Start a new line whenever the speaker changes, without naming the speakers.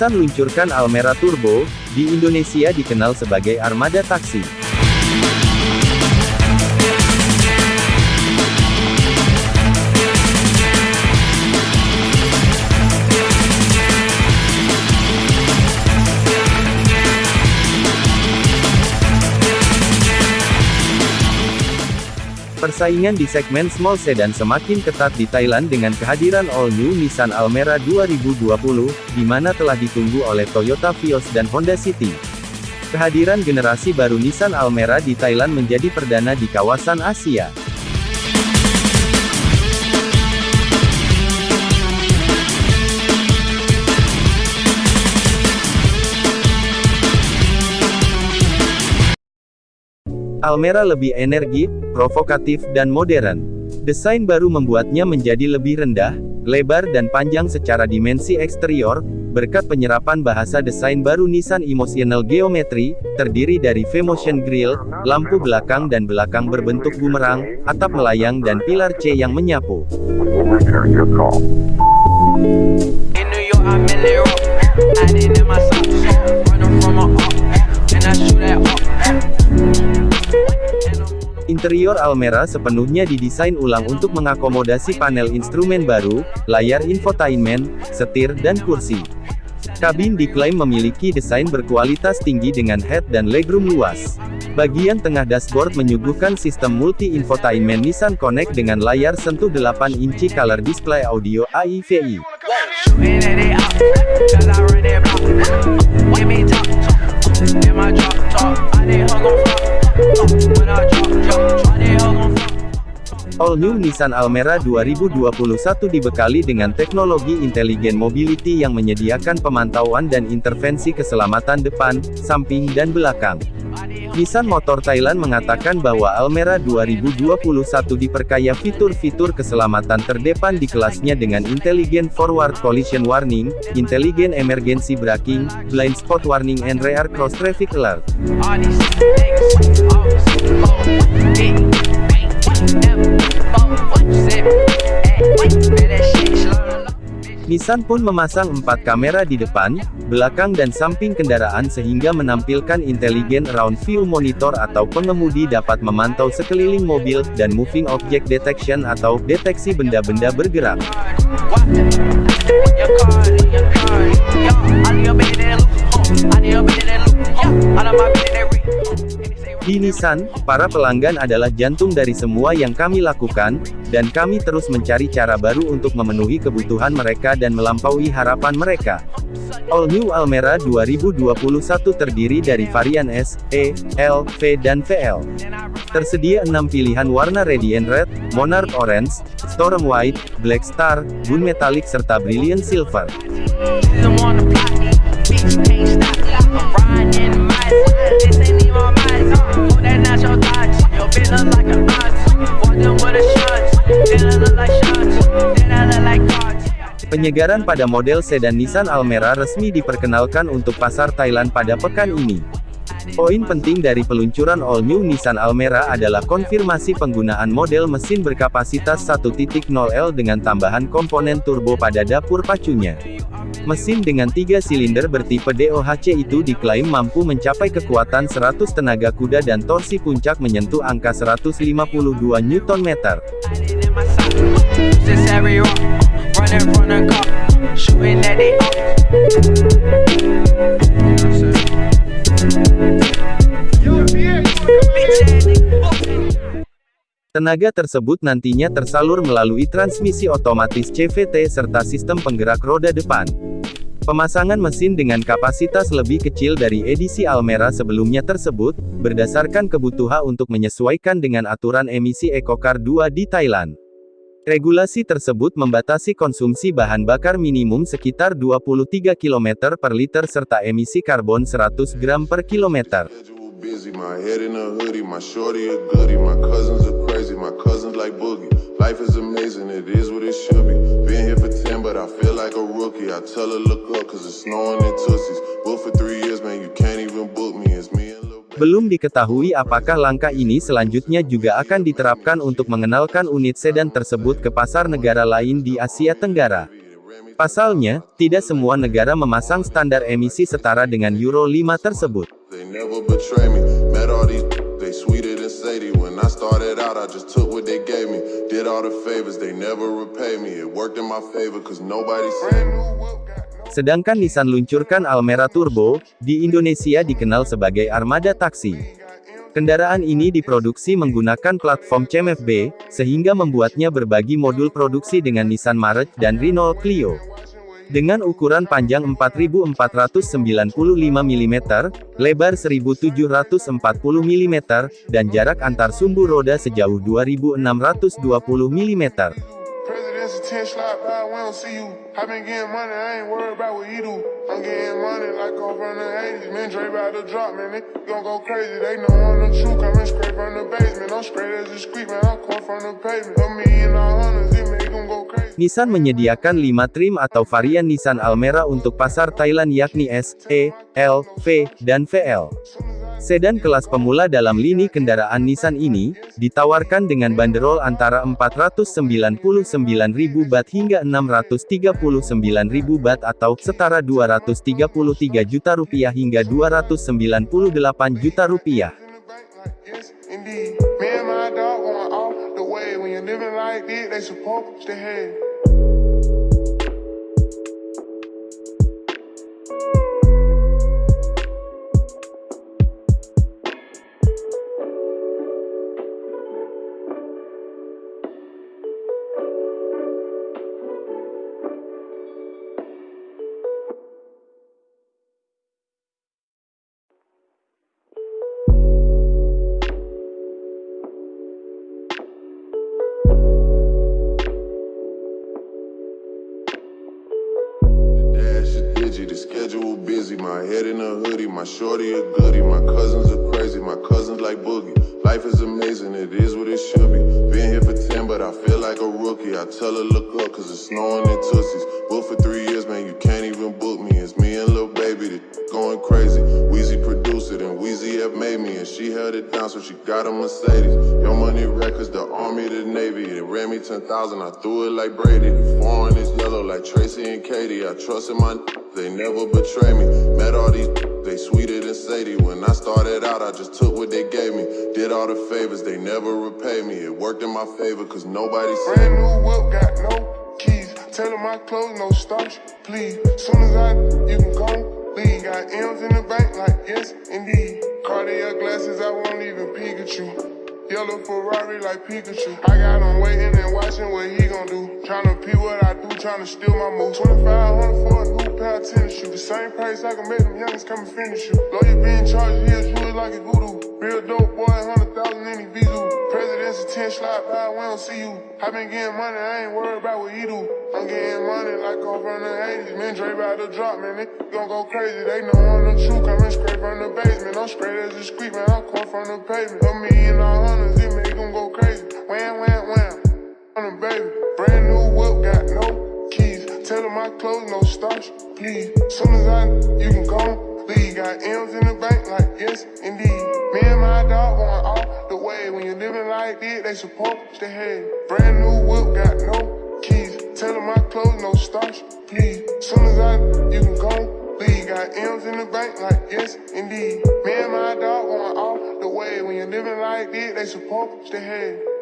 Nissan luncurkan Almera Turbo, di Indonesia dikenal sebagai armada taksi. Persaingan di segmen small sedan semakin ketat di Thailand dengan kehadiran all new Nissan Almera 2020, di mana telah ditunggu oleh Toyota Vios dan Honda City. Kehadiran generasi baru Nissan Almera di Thailand menjadi perdana di kawasan Asia. Almera lebih energi, provokatif dan modern. Desain baru membuatnya menjadi lebih rendah, lebar dan panjang secara dimensi eksterior, berkat penyerapan bahasa desain baru Nissan Emotional Geometry, terdiri dari V-Motion Grille, lampu belakang dan belakang berbentuk bumerang, atap melayang dan pilar C yang menyapu. Interior Almera sepenuhnya didesain ulang untuk mengakomodasi panel instrumen baru, layar infotainment, setir dan kursi. Kabin diklaim memiliki desain berkualitas tinggi dengan head dan legroom luas. Bagian tengah dashboard menyuguhkan sistem multi-infotainment Nissan Connect dengan layar sentuh 8 inci color display audio AIVI. All New Nissan Almera 2021 dibekali dengan teknologi Intelligent Mobility yang menyediakan pemantauan dan intervensi keselamatan depan, samping dan belakang. Nissan Motor Thailand mengatakan bahwa Almera 2021 diperkaya fitur-fitur keselamatan terdepan di kelasnya dengan Intelligent Forward Collision Warning, Intelligent Emergency Braking, Blind Spot Warning and Rear Cross Traffic Alert. Nissan pun memasang empat kamera di depan, belakang dan samping kendaraan sehingga menampilkan intelligent round view monitor atau pengemudi dapat memantau sekeliling mobil, dan moving object detection atau deteksi benda-benda bergerak. Di Nissan, para pelanggan adalah jantung dari semua yang kami lakukan, dan kami terus mencari cara baru untuk memenuhi kebutuhan mereka dan melampaui harapan mereka. All New Almera 2021 terdiri dari varian S, E, L, V dan VL. Tersedia 6 pilihan warna Radiant Red, Monarch Orange, Storm White, Black Star, Gun Metallic serta Brilliant Silver. Penyegaran pada model sedan Nissan Almera resmi diperkenalkan untuk pasar Thailand pada pekan ini. Poin penting dari peluncuran all new Nissan Almera adalah konfirmasi penggunaan model mesin berkapasitas 1.0L dengan tambahan komponen turbo pada dapur pacunya. Mesin dengan tiga silinder bertipe DOHC itu diklaim mampu mencapai kekuatan 100 tenaga kuda dan torsi puncak menyentuh angka 152 Nm. Tenaga tersebut nantinya tersalur melalui transmisi otomatis CVT serta sistem penggerak roda depan. Pemasangan mesin dengan kapasitas lebih kecil dari edisi Almera sebelumnya tersebut, berdasarkan kebutuhan untuk menyesuaikan dengan aturan emisi EcoCar 2 di Thailand. Regulasi tersebut membatasi konsumsi bahan bakar minimum sekitar 23 km per liter serta emisi karbon 100 gram per kilometer. busy. My head in a hoodie, my shorty a goodie. My cousins are crazy, my cousins like boogie. Life is amazing, it is what it should be. Been here for 10, but I feel like a rookie. I tell her look up, cause it's snowing in Tussies. Booked for three years, man, you can't even Belum diketahui apakah langkah ini selanjutnya juga akan diterapkan untuk mengenalkan unit sedan tersebut ke pasar negara lain di Asia Tenggara. Pasalnya, tidak semua negara memasang standar emisi setara dengan Euro 5 tersebut.
Did all the favors, they never repay me. It worked in my favor, cause nobody said.
Sedangkan Nissan luncurkan Almera Turbo, di Indonesia dikenal sebagai armada taksi. Kendaraan ini diproduksi menggunakan platform CMFB, sehingga membuatnya berbagi modul produksi dengan Nissan March dan Renault Clio. Dengan ukuran panjang 4495 mm, lebar 1740 mm, dan jarak antar sumbu roda sejauh 2620 mm.
President's attention slide by, we don't see you. I been getting money, I ain't worried about what he do. I'm getting money like I'm from the 80s. Man, Dre about to drop, man, they gon' go crazy. They know I'm the truth, coming straight from the basement. I'm straight as a street, man, I'm come from the pavement. A million hundreds, it make them go crazy.
Nissan menyediakan 5 trim atau varian Nissan Almera untuk pasar Thailand yakni S, E, L, V, dan VL. Sedan kelas pemula dalam lini kendaraan Nissan ini, ditawarkan dengan banderol antara 499.000 bat hingga 639.000 bat atau setara 233 juta rupiah hingga 298 juta rupiah.
My
shorty a goodie. My cousins are crazy, my cousins like boogie. Life is amazing, it is what it should be. Been here for 10, but I feel like a rookie. I tell her look up, cause it's snowing in Tussies. Booked for three years, man, you can't even book me. It's me and Lil Baby, the going crazy. Wheezy produced it, and Wheezy have made me. And she held it down, so she got a Mercedes. Your money records, the army, the navy. It ran me 10,000, I threw it like Brady. Foreign is yellow like Tracy and Katie. I trust in my they never betray me. Met all these they sweeter than Sadie. When I started out, I just took what they gave me. Did all the favors, they never repay me. It worked in my favor, cause nobody said.
Brand new whip, got no keys. Tell my clothes, no starch, please. Soon as I, you can go, leave. Got M's in the bank, like yes, indeed. Cartier glasses, I won't even Pikachu. Yellow Ferrari like Pikachu. I got him waiting and watching what he gon' do. Tryna pee what I do, to steal my moves. 2500 for a new pair of tennis shoes. The same price I can make them youngins come and finish you. Lawyer being charged, do it like a voodoo. Real dope boy, 100,000 in his visa. President's attention slide by, we don't see you. I been getting money, I ain't worried about what he do. I'm getting money like I'm from the 80s. Man, Dre about to drop, man, they gon' go crazy. They know I'm the truth, coming straight from the basement. I'm straight as a street, man, I'm come from the pavement. A million all hundreds, it make them go crazy. Wham, wham, wham. On the baby, keys. Tell them my clothes, no starch, please. Soon as I, you can go, leave. Got M's in the bank, like yes, indeed. Me and my dog going all the way. When you're living like this, they supposed to have. Brand new whip, got no keys. Tell them my clothes, no starch, please. Soon as I, you can go, leave. Got M's in the bank, like yes, indeed. Me and my dog going all the way. When you're living like this, they supposed to have.